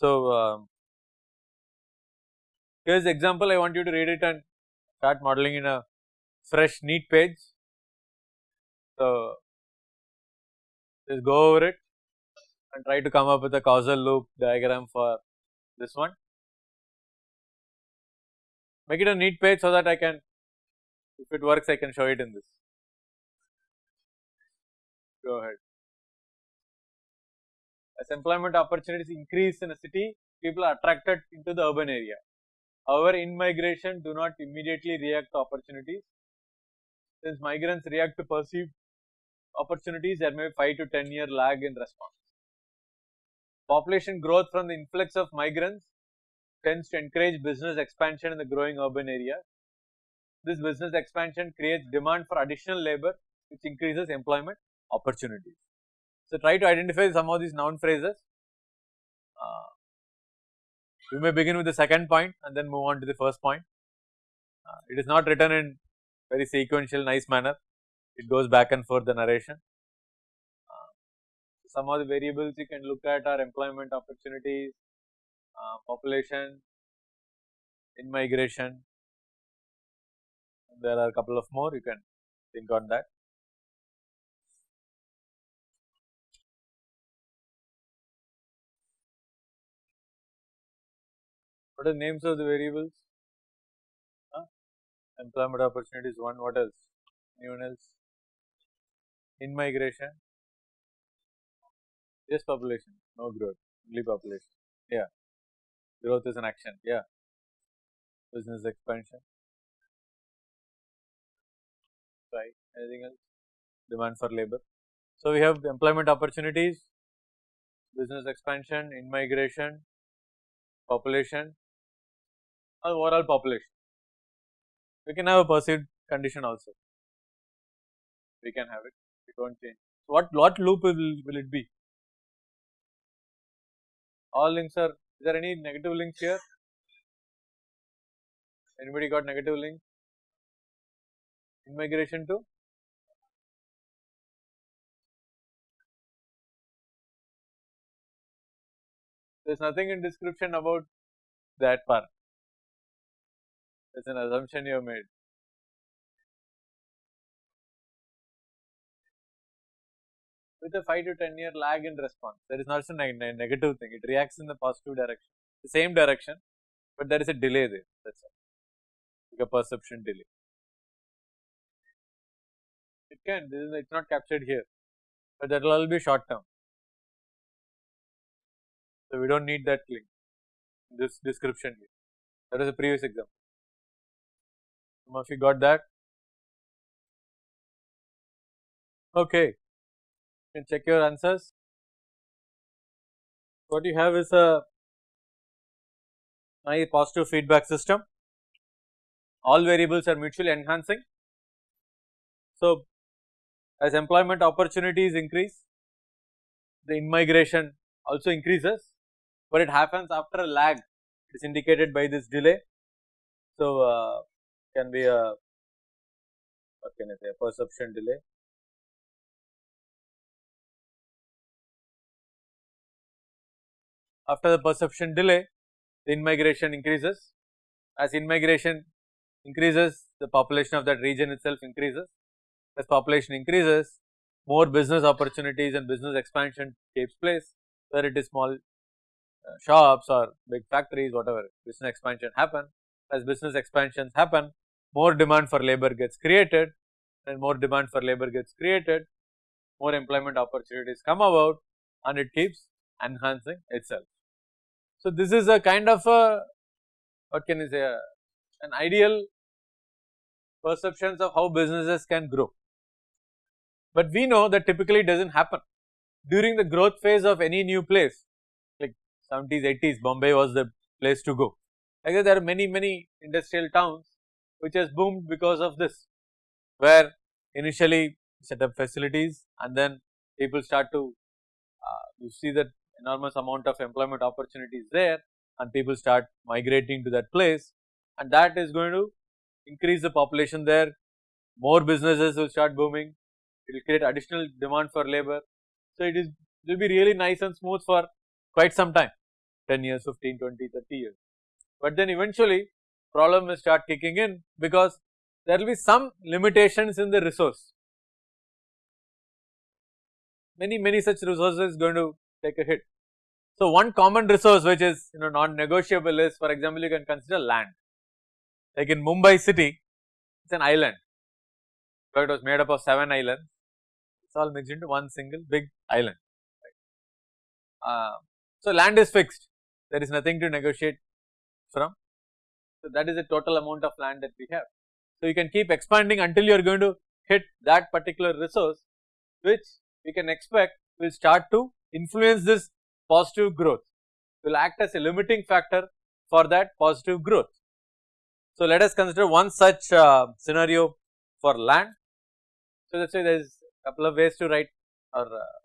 So, um, here is example I want you to read it and start modeling in a fresh neat page. So, just go over it and try to come up with a causal loop diagram for this one. Make it a neat page so that I can if it works I can show it in this. Go ahead. As employment opportunities increase in a city, people are attracted into the urban area. However, in migration do not immediately react to opportunities. Since migrants react to perceived opportunities, there may be 5 to 10 year lag in response. Population growth from the influx of migrants tends to encourage business expansion in the growing urban area. This business expansion creates demand for additional labor which increases employment opportunities. So, try to identify some of these noun phrases. Uh, we may begin with the second point and then move on to the first point. Uh, it is not written in very sequential nice manner, it goes back and forth the narration. Uh, some of the variables you can look at are employment opportunities, uh, population, in migration, there are a couple of more you can think on that. What are the names of the variables? Huh? Employment opportunities one, what else? Anyone else? In migration? Yes, population, no growth, only population. Yeah, growth is an action. Yeah, business expansion. Right, anything else? Demand for labor. So, we have employment opportunities, business expansion, in migration, population, overall population. We can have a perceived condition also. We can have it. We don't change. So what what loop will, will it be? All links are. Is there any negative links here? Anybody got negative link? In migration to? There is nothing in description about that part. It's an assumption you have made. With a 5 to 10 year lag in response, there is not a ne negative thing, it reacts in the positive direction, the same direction, but there is a delay there, that is all, like a perception delay. It can, this is it's not captured here, but that will all be short term. So, we do not need that link, this description here, that is a previous example. Some of you got that? Okay, you can check your answers. What you have is a my positive feedback system. All variables are mutually enhancing. So, as employment opportunities increase, the in-migration also increases, but it happens after a lag. It is indicated by this delay. So, uh, can be a what can I say a perception delay. After the perception delay, the in-migration increases. As in-migration increases, the population of that region itself increases. As population increases, more business opportunities and business expansion takes place, whether it is small uh, shops or big factories, whatever business expansion happen. As business expansions happen, more demand for labor gets created and more demand for labor gets created, more employment opportunities come about and it keeps enhancing itself. So, this is a kind of a what can you say a, an ideal perceptions of how businesses can grow. But we know that typically does not happen during the growth phase of any new place like 70s 80s Bombay was the place to go. Guess there are many many industrial towns which has boomed because of this where initially set up facilities and then people start to uh, you see that enormous amount of employment opportunities there and people start migrating to that place. And that is going to increase the population there. More businesses will start booming. It will create additional demand for labor. So it is it will be really nice and smooth for quite some time. 10 years, 15, 20, 30 years. But then eventually problem will start kicking in because there will be some limitations in the resource. Many, many such resources going to take a hit. So, one common resource which is you know non-negotiable is for example, you can consider land. Like in Mumbai city, it is an island, so it was made up of 7 islands, it is all mixed into one single big island. Right. Uh, so, land is fixed, there is nothing to negotiate from. So, that is the total amount of land that we have. So, you can keep expanding until you are going to hit that particular resource which we can expect will start to influence this positive growth, will act as a limiting factor for that positive growth. So, let us consider one such uh, scenario for land. So, let us say there is a couple of ways to write or uh,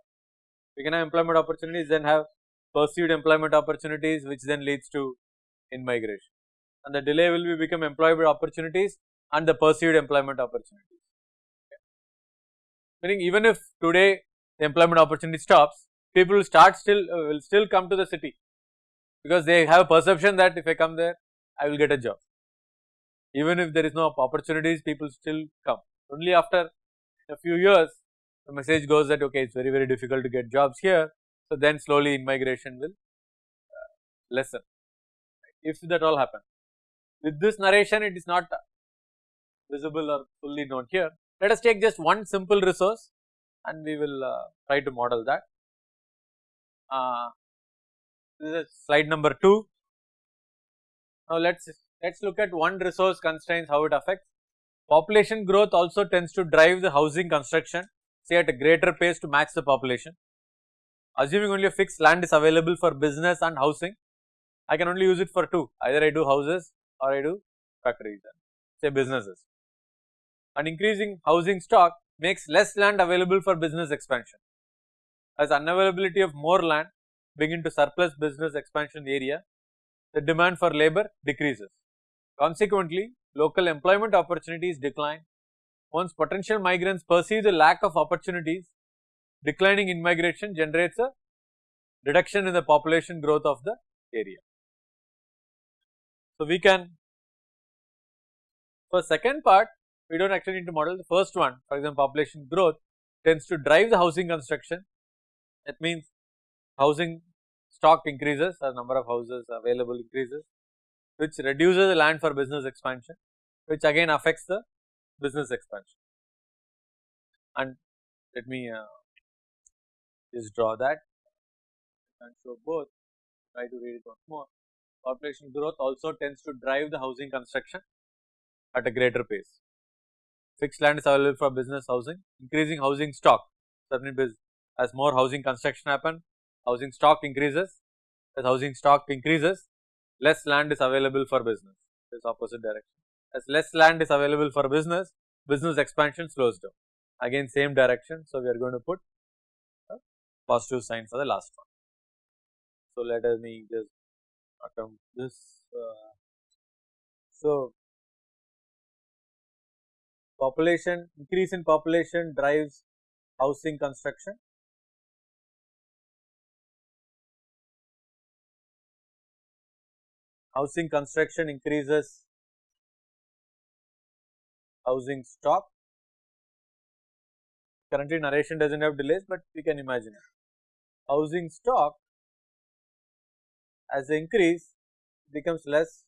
we can have employment opportunities then have perceived employment opportunities which then leads to in migration and the delay will be become employable opportunities and the perceived employment opportunities. Okay. Meaning even if today the employment opportunity stops, people will start still uh, will still come to the city because they have a perception that if I come there I will get a job. Even if there is no opportunities people still come only after a few years the message goes that okay it is very very difficult to get jobs here. So, then slowly immigration will uh, lessen if that all happens. With this narration it is not visible or fully known here. Let us take just one simple resource and we will uh, try to model that. Uh, this is slide number 2. Now let us let us look at one resource constraints how it affects. Population growth also tends to drive the housing construction say at a greater pace to match the population. Assuming only a fixed land is available for business and housing, I can only use it for two either I do houses or I do factories and say businesses. An increasing housing stock makes less land available for business expansion. As unavailability of more land begin to surplus business expansion area, the demand for labor decreases. Consequently, local employment opportunities decline. Once potential migrants perceive the lack of opportunities, declining immigration generates a reduction in the population growth of the area. So, we can for second part we do not actually need to model the first one. For example population growth tends to drive the housing construction. That means housing stock increases or number of houses available increases which reduces the land for business expansion which again affects the business expansion. And let me uh, just draw that and show both. Try to read it once more population growth also tends to drive the housing construction at a greater pace. Fixed land is available for business housing, increasing housing stock certainly as more housing construction happen, housing stock increases, as housing stock increases, less land is available for business, this opposite direction. As less land is available for business, business expansion slows down, again same direction. So, we are going to put a positive sign for the last one. So, let us me just attempt this. Uh, so, population increase in population drives housing construction. Housing construction increases housing stock. Currently narration does not have delays, but we can imagine it. Housing stock as they increase becomes less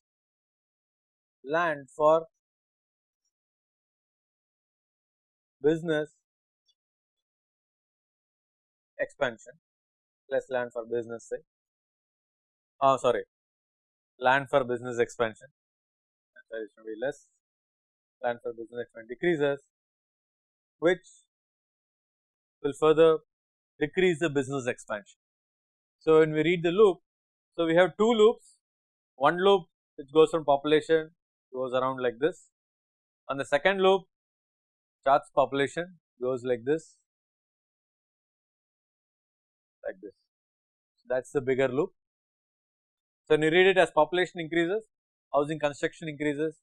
land for business expansion, less land for business say, oh sorry, land for business expansion, that is going be less, land for business expansion decreases, which will further decrease the business expansion. So, when we read the loop, so, we have two loops, one loop which goes from population goes around like this. And the second loop charts population goes like this. Like this. So, that is the bigger loop. So, when you read it as population increases, housing construction increases,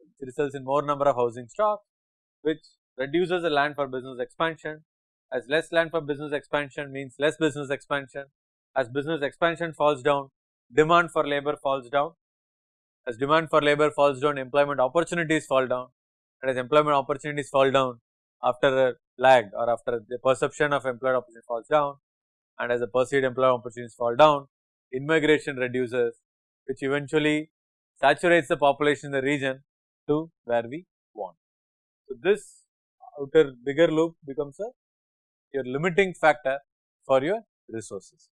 it results in more number of housing stock which reduces the land for business expansion. As less land for business expansion means less business expansion. As business expansion falls down demand for labor falls down. As demand for labor falls down, employment opportunities fall down and as employment opportunities fall down after a lag or after the perception of employment opportunity falls down and as the perceived employment opportunities fall down, immigration reduces which eventually saturates the population in the region to where we want. So, this outer bigger loop becomes a your limiting factor for your resources.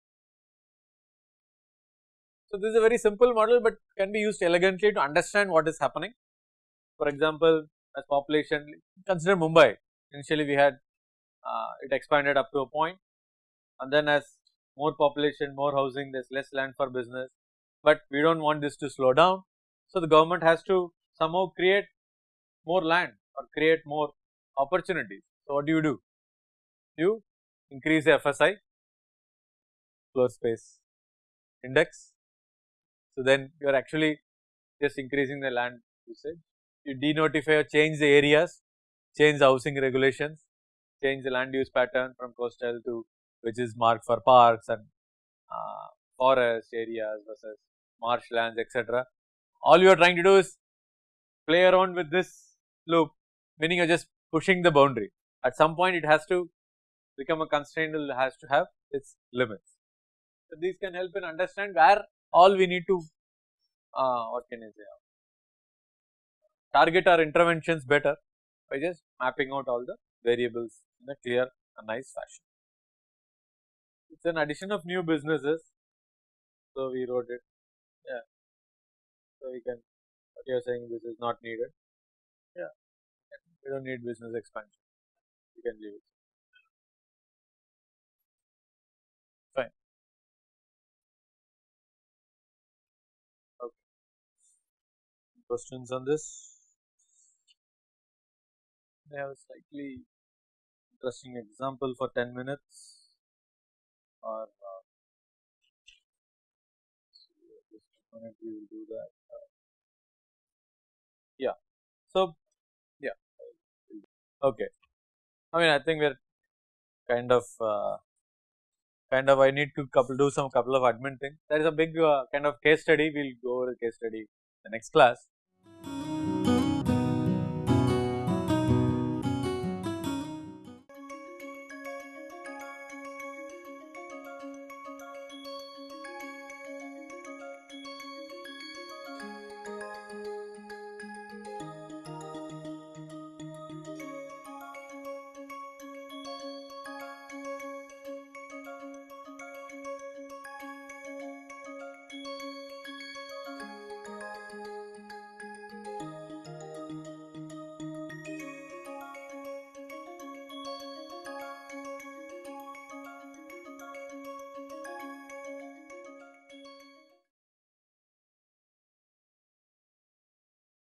So, this is a very simple model, but can be used elegantly to understand what is happening. For example, as population consider Mumbai initially we had uh, it expanded up to a point and then as more population more housing there is less land for business, but we do not want this to slow down. So, the government has to somehow create more land or create more opportunities. So, what do you do? You increase the FSI floor space index. So, then you are actually just increasing the land usage. You denotify or change the areas, change the housing regulations, change the land use pattern from coastal to which is marked for parks and uh, forest areas versus marshlands etc. All you are trying to do is play around with this loop meaning you are just pushing the boundary. At some point it has to become a constraint it has to have its limits. So, these can help in understand where all we need to uh, what can I say target our interventions better by just mapping out all the variables in a clear and nice fashion. It is an addition of new businesses. So, we wrote it yeah. So, you can what you are saying this is not needed yeah we do not need business expansion you can leave it. Questions on this? I have a slightly interesting example for 10 minutes or uh, minute we will do that. Uh, yeah. So, yeah. Okay. I mean, I think we're kind of uh, kind of I need to couple do some couple of admin things. There is a big uh, kind of case study. We'll go over the case study the next class.